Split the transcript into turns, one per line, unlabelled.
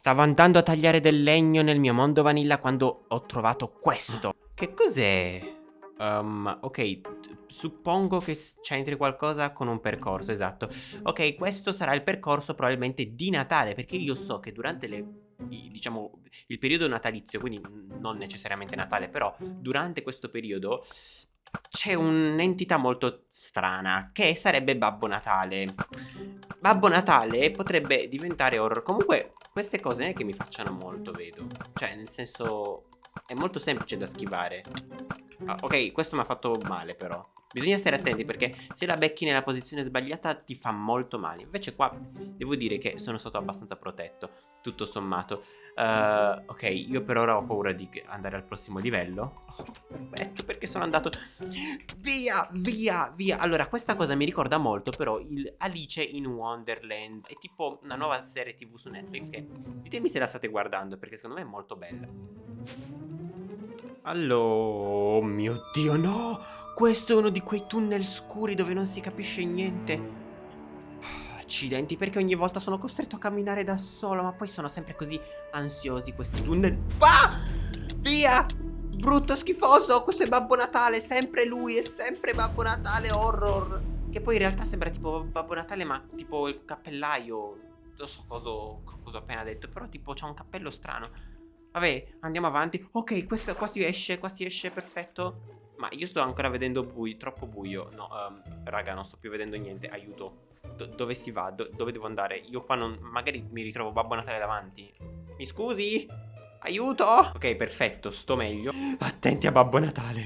Stavo andando a tagliare del legno nel mio mondo vanilla quando ho trovato questo. Che cos'è? Um, ok, suppongo che c'entri qualcosa con un percorso, esatto. Ok, questo sarà il percorso probabilmente di Natale, perché io so che durante le, diciamo, il periodo natalizio, quindi non necessariamente Natale, però durante questo periodo c'è un'entità molto strana, che sarebbe Babbo Natale. Babbo Natale potrebbe diventare horror. Comunque, queste cose non è che mi facciano molto, vedo. Cioè, nel senso, è molto semplice da schivare. Ah, ok, questo mi ha fatto male però. Bisogna stare attenti perché se la becchi nella posizione sbagliata ti fa molto male. Invece qua devo dire che sono stato abbastanza protetto, tutto sommato. Uh, ok, io per ora ho paura di andare al prossimo livello. Perfetto, perché sono andato... Via, via, via. Allora, questa cosa mi ricorda molto però il Alice in Wonderland. È tipo una nuova serie tv su Netflix che... Ditemi se la state guardando perché secondo me è molto bella. Allora, oh mio Dio, no! Questo è uno di quei tunnel scuri dove non si capisce niente. Accidenti, perché ogni volta sono costretto a camminare da solo, ma poi sono sempre così ansiosi questi tunnel. Ah! Via! Brutto schifoso, questo è Babbo Natale, sempre lui, è sempre Babbo Natale horror. Che poi in realtà sembra tipo Babbo Natale, ma tipo il cappellaio. Non so cosa, cosa ho appena detto, però tipo c'ha un cappello strano. Vabbè, andiamo avanti. Ok, questo qua si esce, qua si esce, perfetto. Ma io sto ancora vedendo buio, troppo buio. No, um, raga, non sto più vedendo niente. Aiuto. Do dove si va? Do dove devo andare? Io qua non... Magari mi ritrovo Babbo Natale davanti. Mi scusi? Aiuto! Ok, perfetto, sto meglio. Attenti a Babbo Natale.